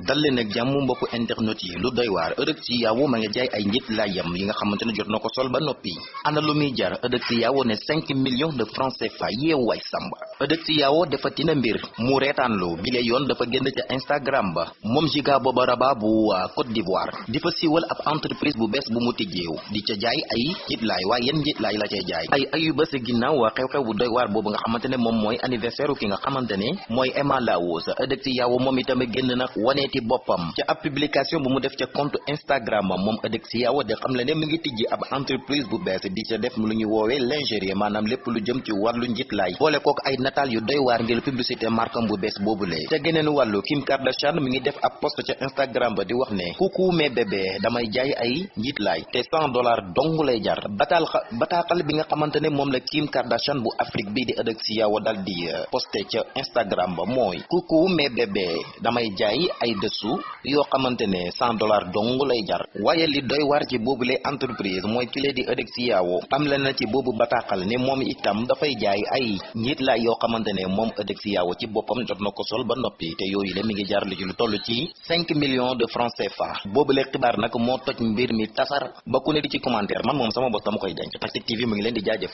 dal leen ak jàmm mbokku internet yi lu doy waar Eudeukty Yao ma nga jaay ay njit laayam yi nga xamante jot na sol ba ana lu jar Yao ne 5 millions de francs CFA. Samba Eudeukty Yao dafa tina mbir mu reetaanlu bile yoon dafa génn ca Instagram ba moom Giga Boba Raba bu Côte d'Ivoire. Di fa siiwal ab entreprise bu bees bu mu di ca jaay ay njit laay waaye yéen njit laay la cay jaay ay ayu bés ginnaaw xew-xew bu doy waar boobu nga xamante ne moom mooy anniversaire ki nga xamante ne mooy Emma Laos Eudeukty Yao moom itam génn na waneeti boppam. Ca ab publication bu mu def ca compte Instagram moom Eudeukty Yao de xam le ne mu ngi tijji ab entreprise bu bees di ca def lu ñu woowee lingerie maanaam lépp lu jëm ci wàllu njitlaay boole ay nataal yu doy waar ngir publicité markam bu bees boobule. Ca geneen wàllu Kim Kardashian mi ngi def ab post ca Instagram ba di wax ne coucou mes bébés damay jaay ay njitlaay te 100 dollars dong lay jar. Bataal bataaxal bi nga xamante ne moom la Kim Kardashian bu Afrique bi di Eudeukty Yao dal di posté ca Instagram ba mooy coucou mes bébés damay jaay ay dessous yoo xamante ne cent dollars dong lay jar. Waaye li doy war ci boobule entreprise mooy kile di Eudeukty Yao am la na ci boobu bataaxal ne moom itam dafay jaay ay njiit laay yoo xamante ne moom Eudeukty Yao ci boppam jot na ko sol ba noppi. Te yooyu le mi ngi jar li ci lu toll ci cinq millions de francs CFA. Boobule xibaar nag moo toj mbir mi tasar ba ku ne di ci commentaire. Man moom sama bopp dama koy denc. Tactic TV mu ngi leen di jaajëf